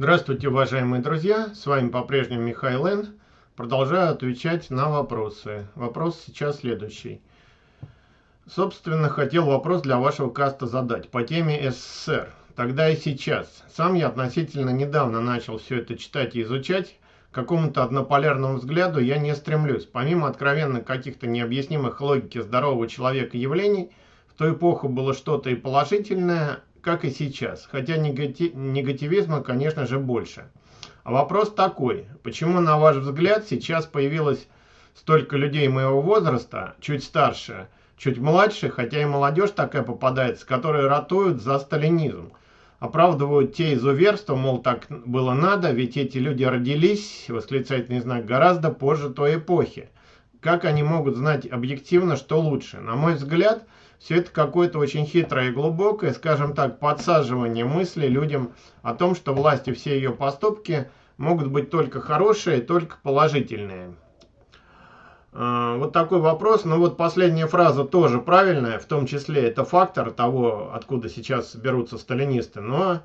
Здравствуйте, уважаемые друзья! С вами по-прежнему Михаил Н. Продолжаю отвечать на вопросы. Вопрос сейчас следующий. Собственно, хотел вопрос для вашего каста задать по теме СССР. Тогда и сейчас. Сам я относительно недавно начал все это читать и изучать. К какому-то однополярному взгляду я не стремлюсь. Помимо откровенно каких-то необъяснимых логики здорового человека явлений, в ту эпоху было что-то и положительное, как и сейчас. Хотя негати негативизма, конечно же, больше. А вопрос такой. Почему, на ваш взгляд, сейчас появилось столько людей моего возраста, чуть старше, чуть младше, хотя и молодежь такая попадается, которые ратуют за сталинизм. Оправдывают те изуверства, мол, так было надо, ведь эти люди родились, восклицательный знак, гораздо позже той эпохи. Как они могут знать объективно, что лучше? На мой взгляд, все это какое-то очень хитрое и глубокое, скажем так, подсаживание мысли людям о том, что власти все ее поступки могут быть только хорошие, только положительные. А, вот такой вопрос. Ну вот последняя фраза тоже правильная, в том числе это фактор того, откуда сейчас берутся сталинисты, но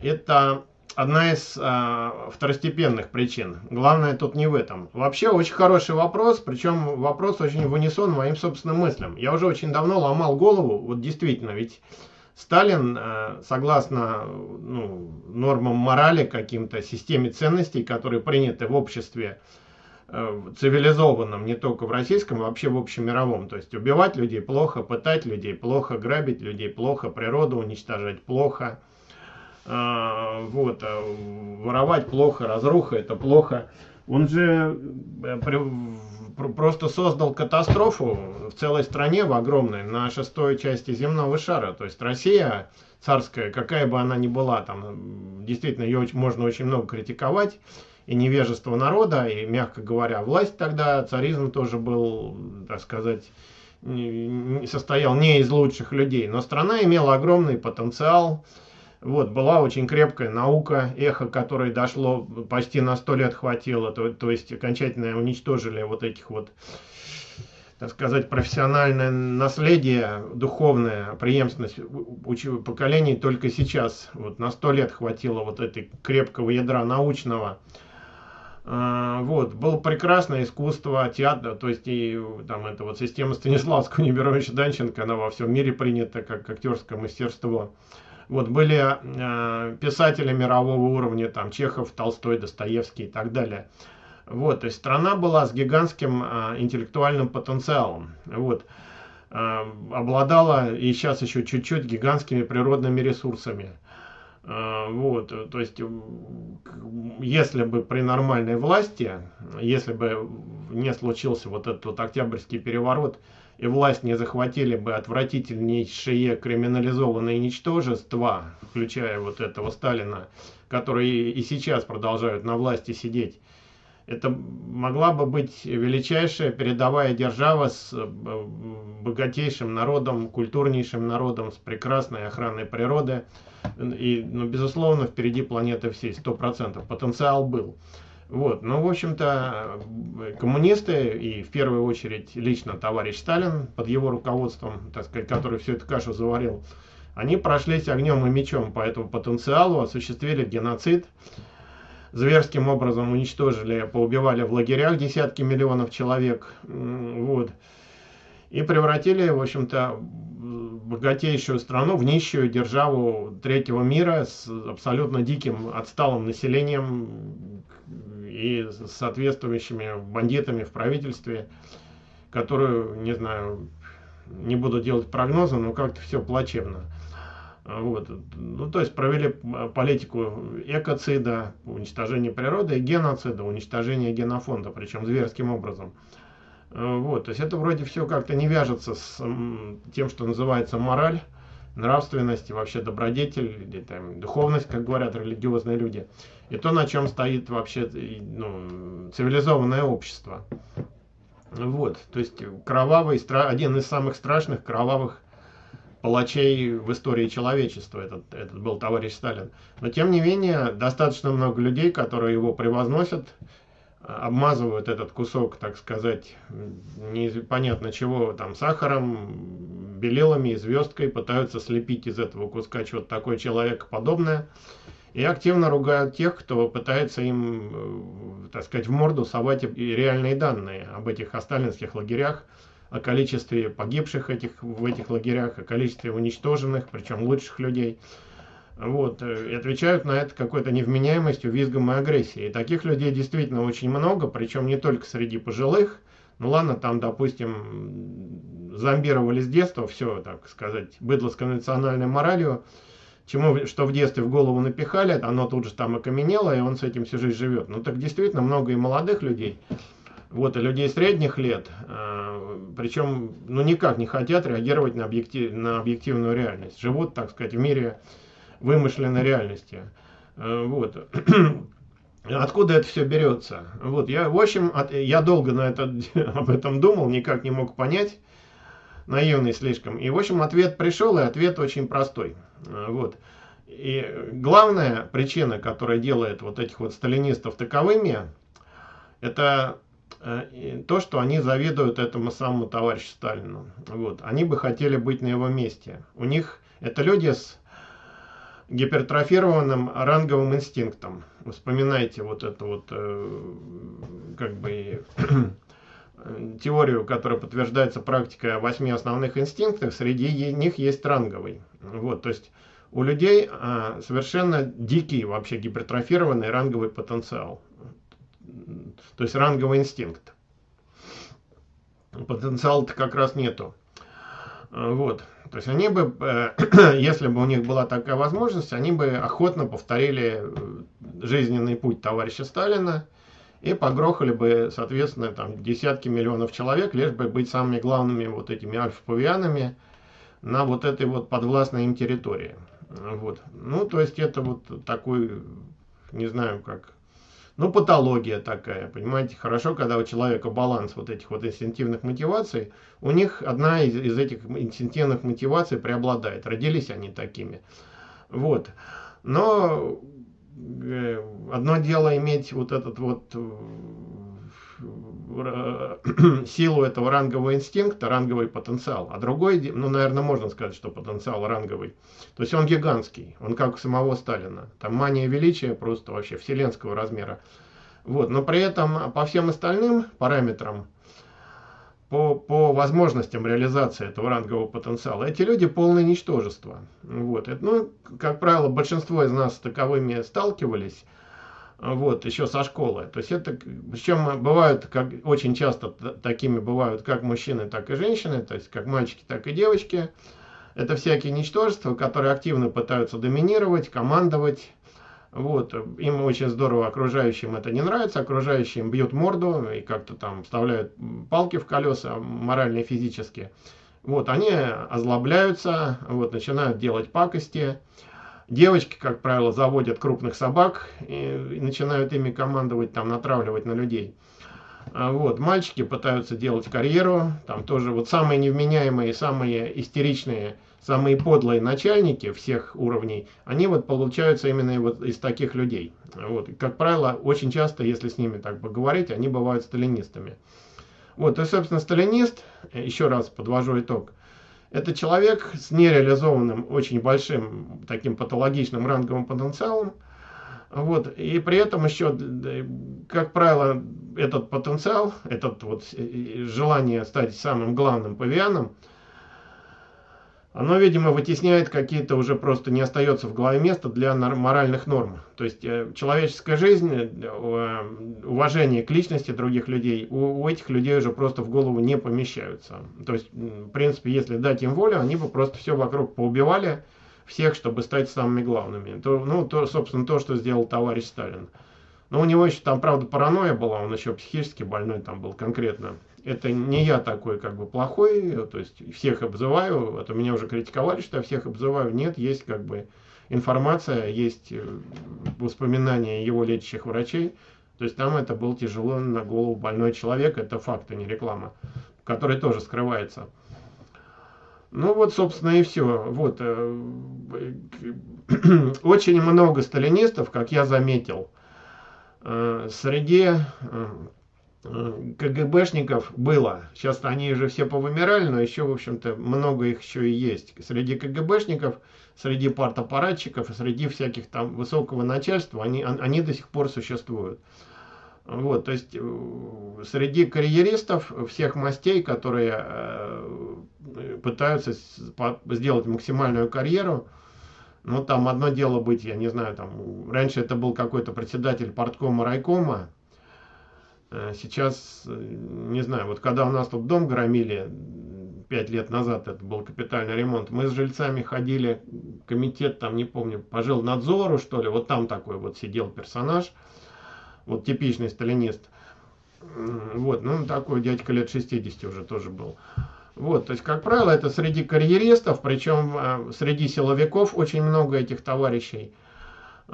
это одна из э, второстепенных причин. Главное тут не в этом. Вообще очень хороший вопрос, причем вопрос очень в унисон моим собственным мыслям. Я уже очень давно ломал голову, вот действительно, ведь Сталин, э, согласно ну, нормам морали, каким-то системе ценностей, которые приняты в обществе, Э, цивилизованном, не только в российском, а вообще в общемировом. То есть убивать людей плохо, пытать людей плохо, грабить людей плохо, природу уничтожать плохо, вот, э, воровать плохо, разруха это плохо. Он же просто создал катастрофу в целой стране, в огромной, на шестой части земного шара. То есть Россия царская, какая бы она ни была, там действительно ее можно очень много критиковать, и невежество народа, и, мягко говоря, власть тогда, царизм тоже был, так сказать, состоял не из лучших людей, но страна имела огромный потенциал, вот, была очень крепкая наука, эхо которой дошло, почти на сто лет хватило, то, то есть окончательно уничтожили вот этих вот, так сказать, профессиональное наследие, духовное, преемственность поколений только сейчас, вот на сто лет хватило вот этой крепкого ядра научного, а, вот, было прекрасное искусство, театр, то есть и там эта вот система Станиславского Немировича Данченко, она во всем мире принята как актерское мастерство. Вот, были э, писатели мирового уровня, там Чехов, Толстой, Достоевский и так далее. Вот, то есть страна была с гигантским э, интеллектуальным потенциалом. Вот, э, обладала и сейчас еще чуть-чуть гигантскими природными ресурсами. А, вот, то есть, если бы при нормальной власти, если бы не случился вот этот вот октябрьский переворот, и власть не захватили бы отвратительнейшие криминализованные ничтожества, включая вот этого Сталина, которые и сейчас продолжают на власти сидеть, это могла бы быть величайшая передовая держава с э, богатейшим народом, культурнейшим народом, с прекрасной охраной природы, и, ну, безусловно, впереди планеты всей, сто процентов. Потенциал был. Вот, ну, в общем-то, коммунисты и в первую очередь лично товарищ Сталин под его руководством, так сказать, который всю эту кашу заварил, они прошлись огнем и мечом по этому потенциалу, осуществили геноцид, зверским образом уничтожили, поубивали в лагерях десятки миллионов человек, вот, и превратили, в общем-то, богатейшую страну в нищую державу третьего мира с абсолютно диким отсталым населением и соответствующими бандитами в правительстве, которую, не знаю, не буду делать прогнозы, но как-то все плачевно. Вот. Ну, то есть провели политику экоцида, уничтожения природы и геноцида, уничтожения генофонда, причем зверским образом. Э, вот, то есть это вроде все как-то не вяжется с тем, что называется мораль, нравственность и вообще добродетель, или там, духовность, как говорят религиозные люди. И то, на чем стоит вообще ну, цивилизованное общество. Вот, то есть кровавый, один из самых страшных кровавых палачей в истории человечества, этот, этот был товарищ Сталин. Но тем не менее, достаточно много людей, которые его превозносят, обмазывают этот кусок, так сказать, непонятно чего, там, сахаром, белилами и звездкой, пытаются слепить из этого куска что-то такое человекоподобное. и активно ругают тех, кто пытается им, э, так сказать, в морду совать реальные данные об этих сталинских лагерях, о количестве погибших этих, в этих лагерях, о количестве уничтоженных, причем лучших людей. Вот, э, и отвечают на это какой-то невменяемостью, визгом и агрессией. И таких людей действительно очень много, причем не только среди пожилых. Ну ладно, там, допустим, зомбировали с детства все, так сказать, быдло с конвенциональной моралью, чему, что в детстве в голову напихали, оно тут же там окаменело, и он с этим всю жизнь живет. Ну так действительно много и молодых людей, вот, и людей средних лет, э, причем, ну, никак не хотят реагировать на, объектив, на объективную реальность. Живут, так сказать, в мире вымышленной реальности. Э, вот. Откуда это все берется? Вот, я, в общем, от, я долго на это, об этом думал, никак не мог понять, наивный слишком. И, в общем, ответ пришел, и ответ очень простой. Э, вот. И главная причина, которая делает вот этих вот сталинистов таковыми, это Э, то, что они завидуют этому самому товарищу Сталину. Вот. Они бы хотели быть на его месте. У них это люди с гипертрофированным ранговым инстинктом. Вспоминайте вот эту вот э, как бы теорию, которая подтверждается практикой восьми основных инстинктов, среди них есть ранговый. Вот, то есть у людей а, совершенно дикий вообще гипертрофированный ранговый потенциал то есть ранговый инстинкт. Потенциала-то как раз нету. Вот. То есть они бы, э, если бы у них была такая возможность, они бы охотно повторили э, жизненный путь товарища Сталина и погрохали бы, соответственно, там десятки миллионов человек, лишь бы быть самыми главными вот этими альфа-павианами на вот этой вот подвластной им территории. Вот. Ну, то есть это вот такой, не знаю, как ну, патология такая, понимаете, хорошо, когда у человека баланс вот этих вот инстинктивных мотиваций, у них одна из, из этих инстинктивных мотиваций преобладает, родились они такими. Вот. Но э, одно дело иметь вот этот вот э, силу этого рангового инстинкта, ранговый потенциал. А другой, ну, наверное, можно сказать, что потенциал ранговый. То есть он гигантский, он как у самого Сталина. Там мания величия просто вообще вселенского размера. Вот, но при этом по всем остальным параметрам, по, по возможностям реализации этого рангового потенциала, эти люди полное ничтожество. Вот, это, ну, как правило, большинство из нас с таковыми сталкивались вот, еще со школы. То есть это, причем бывают, как очень часто такими бывают как мужчины, так и женщины, то есть как мальчики, так и девочки. Это всякие ничтожества, которые активно пытаются доминировать, командовать. Вот, им очень здорово, окружающим это не нравится, окружающим бьют морду и как-то там вставляют палки в колеса, морально и физически. Вот, они озлобляются, вот, начинают делать пакости. Девочки, как правило, заводят крупных собак и, начинают ими командовать, там, натравливать на людей. А вот, мальчики пытаются делать карьеру, там тоже вот самые невменяемые, самые истеричные, самые подлые начальники всех уровней, они вот получаются именно вот из таких людей. Вот, и, как правило, очень часто, если с ними так поговорить, они бывают сталинистами. Вот, и, собственно, сталинист, еще раз подвожу итог, это человек с нереализованным, очень большим таким патологичным ранговым потенциалом. Вот, и при этом еще, как правило, этот потенциал, этот вот желание стать самым главным павианом – оно, видимо, вытесняет какие-то уже просто не остается в голове места для моральных норм. То есть э, человеческая жизнь, э, уважение к личности других людей, у, этих людей уже просто в голову не помещаются. То есть, в принципе, если дать им волю, они бы просто все вокруг поубивали, всех, чтобы стать самыми главными. То, ну, то, собственно, то, что сделал товарищ Сталин. Но у него еще там, правда, паранойя была, он еще психически больной там был конкретно это не я такой как бы плохой, то есть всех обзываю, это меня уже критиковали, что я всех обзываю, нет, есть как бы информация, есть э, воспоминания его лечащих врачей, то есть там это был тяжело на голову больной человек, это факт, а не реклама, который тоже скрывается. Ну вот, собственно, и все. Вот. Э, очень много сталинистов, как я заметил, э, среди КГБшников было. Сейчас они уже все повымирали, но еще, в общем-то, много их еще и есть. Среди КГБшников, среди партаппаратчиков, среди всяких там высокого начальства, они, они до сих пор существуют. Вот, то есть э, среди карьеристов всех мастей, которые э, пытаются сделать максимальную карьеру, ну там одно дело быть, я не знаю, там раньше это был какой-то председатель парткома, райкома, э, сейчас, не знаю, вот когда у нас тут дом громили, пять лет назад это был капитальный ремонт, мы с жильцами ходили, комитет там, не помню, пожил надзору, что ли, вот там такой вот сидел персонаж, вот типичный сталинист. Вот, ну такой дядька лет 60 уже тоже был. Вот, то есть, как правило, это среди карьеристов, причем э, среди силовиков очень много этих товарищей.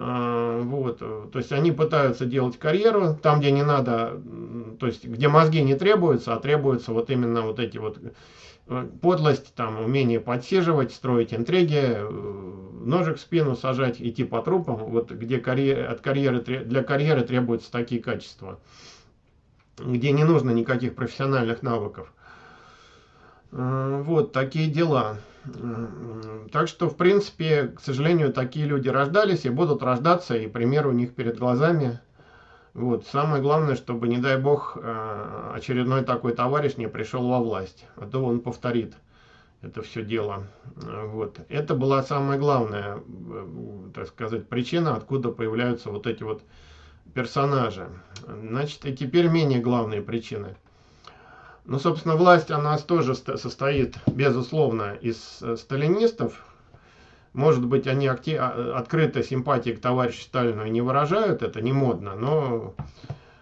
Э, вот, то есть они пытаются делать карьеру там, где не надо, то есть где мозги не требуются, а требуются вот именно вот эти вот э, подлость, там, умение подсиживать, строить интриги, ножик в спину сажать, идти по трупам, вот где карьер, от карьеры, для карьеры требуются такие качества, где не нужно никаких профессиональных навыков. Э, вот такие дела. Так что, в принципе, к сожалению, такие люди рождались и будут рождаться, и пример у них перед глазами. Вот. Самое главное, чтобы, не дай бог, э, очередной такой товарищ не пришел во власть, а то он повторит это все дело. Вот. Это была самая главная, так сказать, причина, откуда появляются вот эти вот персонажи. Значит, и теперь менее главные причины. Ну, собственно, власть, она тоже состоит, безусловно, из э, сталинистов. Может быть, они а, открыто симпатии к товарищу Сталину и не выражают, это не модно, но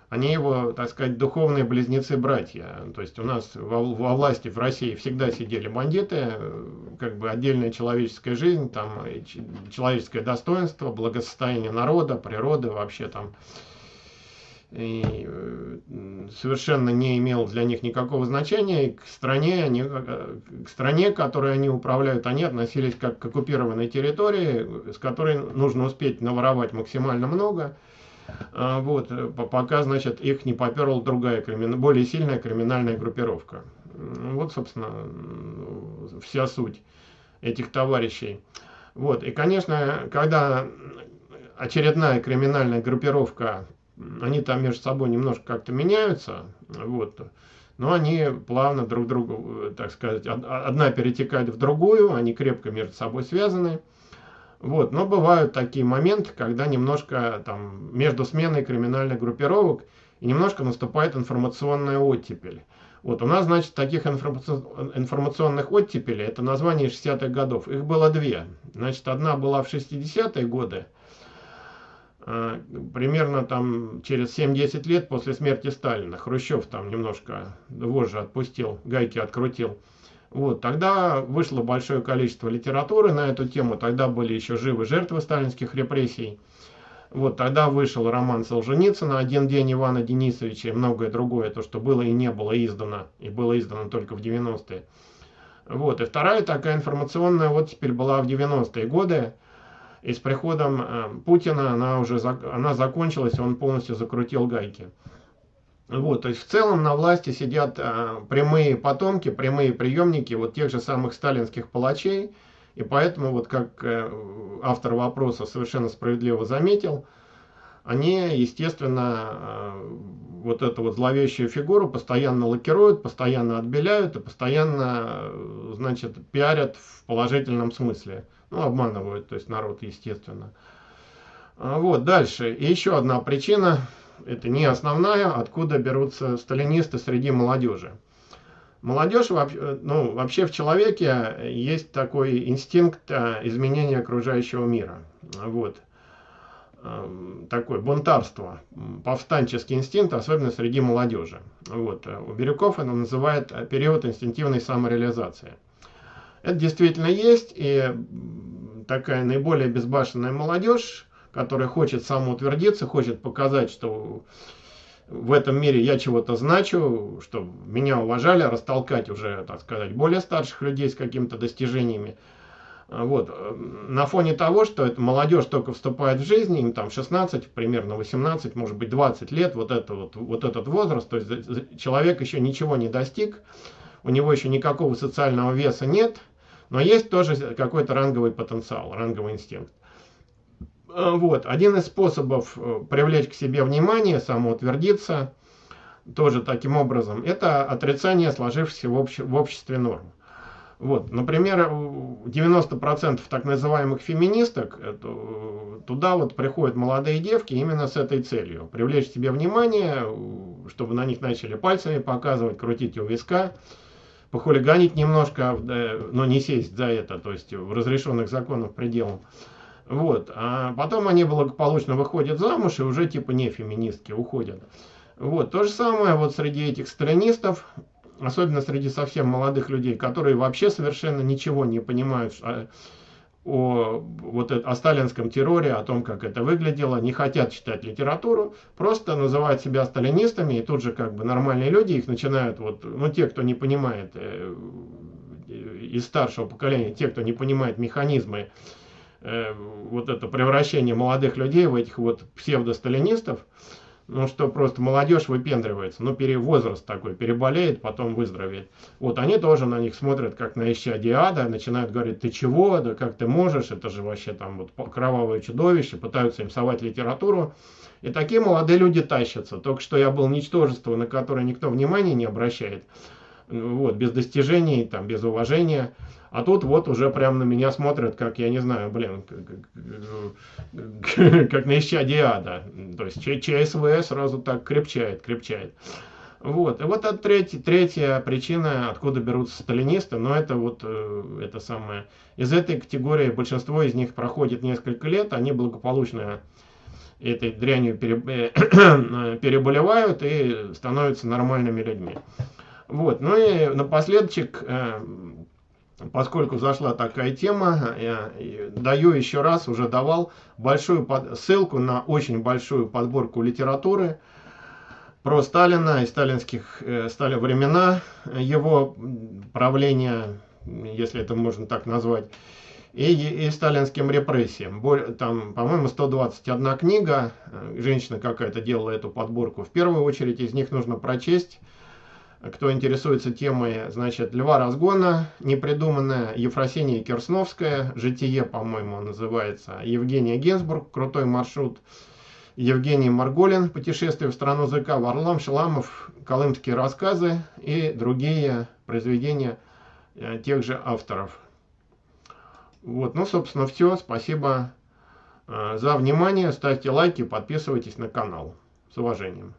они его, так сказать, духовные близнецы-братья. То есть у нас во, во власти в России всегда сидели бандиты, как бы отдельная человеческая жизнь, там человеческое достоинство, благосостояние народа, природы вообще там. И э, совершенно не имел для них никакого значения. И к стране, они, э, к стране, которой они управляют, они относились как к оккупированной территории, с которой нужно успеть наворовать максимально много а, вот, э, пока, значит, их не поперла другая, более сильная криминальная группировка. Вот, собственно, вся суть этих товарищей. Вот, и, конечно, когда очередная криминальная группировка, они там между собой немножко как-то меняются, вот, но они плавно друг другу, так сказать, одна перетекает в другую, они крепко между собой связаны. Вот, но бывают такие моменты, когда немножко там между сменой криминальных группировок и немножко наступает информационная оттепель. Вот у нас, значит, таких информационных оттепелей, это название 60-х годов, их было две. Значит, одна была в 60-е годы, примерно там через 7-10 лет после смерти Сталина. Хрущев там немножко вожжи отпустил, гайки открутил. Вот, тогда вышло большое количество литературы на эту тему, тогда были еще живы жертвы сталинских репрессий. Вот, тогда вышел роман Солженицына «Один день Ивана Денисовича» и многое другое, то, что было и не было издано, и было издано только в 90-е. Вот, и вторая такая информационная вот теперь была в 90-е годы, и с приходом э, Путина она уже она закончилась, он полностью закрутил гайки. Вот, то есть в целом на власти сидят а, прямые потомки, прямые приемники вот тех же самых сталинских палачей. И поэтому, вот как э, автор вопроса совершенно справедливо заметил, они, естественно, э, вот эту вот зловещую фигуру постоянно лакируют, постоянно отбеляют и постоянно, значит, пиарят в положительном смысле. Ну, обманывают, то есть народ, естественно. А вот, дальше. И еще одна причина, это не основная, откуда берутся сталинисты среди молодежи. Молодежь, ну, вообще в человеке есть такой инстинкт э, изменения окружающего мира. Вот. Эм, такое бунтарство, повстанческий инстинкт, особенно среди молодежи. Вот. У Бирюков это называет период инстинктивной самореализации. Это действительно есть, и такая наиболее безбашенная молодежь, который хочет самоутвердиться, хочет показать, что в этом мире я чего-то значу, что меня уважали, растолкать уже, так сказать, более старших людей с какими-то достижениями. Вот. На фоне того, что эта молодежь только вступает в жизнь, им там 16, примерно 18, может быть 20 лет, вот, это вот, вот этот возраст, то есть человек еще ничего не достиг, у него еще никакого социального веса нет, но есть тоже какой-то ранговый потенциал, ранговый инстинкт. Э, вот. Один из способов э, привлечь к себе внимание, самоутвердиться, тоже таким образом, это отрицание сложившихся в обществе норм. Вот, например, 90% так называемых феминисток, это, туда вот приходят молодые девки именно с этой целью. Привлечь себе внимание, чтобы на них начали пальцами показывать, крутить у виска, похулиганить немножко, но не сесть за это, то есть в разрешенных законах пределах. Вот, а потом они благополучно выходят замуж и уже типа не феминистки уходят. Вот, то же самое вот среди этих сталинистов, особенно среди совсем молодых людей, которые вообще совершенно ничего не понимают о, о, вот, о сталинском терроре, о том, как это выглядело, не хотят читать литературу, просто называют себя сталинистами, и тут же как бы нормальные люди их начинают, вот, ну те, кто не понимает, э, из старшего поколения, те, кто не понимает механизмы, э, вот это превращение молодых людей в этих вот псевдосталинистов, ну что просто молодежь выпендривается, ну пере, возраст такой, переболеет, потом выздоровеет. Вот они тоже на них смотрят, как на исчадие ада, начинают говорить, ты чего, да как ты можешь, это же вообще там вот кровавое чудовище, пытаются им совать литературу. И такие молодые люди тащатся. Только что я был ничтожество, на которое никто внимания не обращает. Вот, без достижений, там, без уважения. А тут вот уже прям на меня смотрят, как, я не знаю, блин, как, как на исчадие ада. То есть ЧСВ сразу так крепчает, крепчает. Вот. И вот это третья, третья причина, откуда берутся сталинисты, но это вот э, это самое. Из этой категории большинство из них проходит несколько лет, они благополучно этой дрянью э, переболевают и становятся нормальными людьми. Вот. Ну и напоследок э, поскольку зашла такая тема, я даю еще раз, уже давал большую ссылку на очень большую подборку литературы про Сталина и сталинских э, Сталин времена, его правления, если это можно так назвать, и, и сталинским репрессиям. Там, по-моему, 121 книга, э, женщина какая-то делала эту подборку. В первую очередь из них нужно прочесть кто интересуется темой, значит, Льва Разгона, непридуманная, Ефросиния Керсновская, Житие, по-моему, называется, Евгения Генсбург, Крутой маршрут, Евгений Марголин, Путешествие в страну ЗК, Варлам Шаламов, Колымские рассказы и другие произведения э, тех же авторов. Вот, ну, собственно, все. Спасибо э, за внимание. Ставьте лайки, подписывайтесь на канал. С уважением.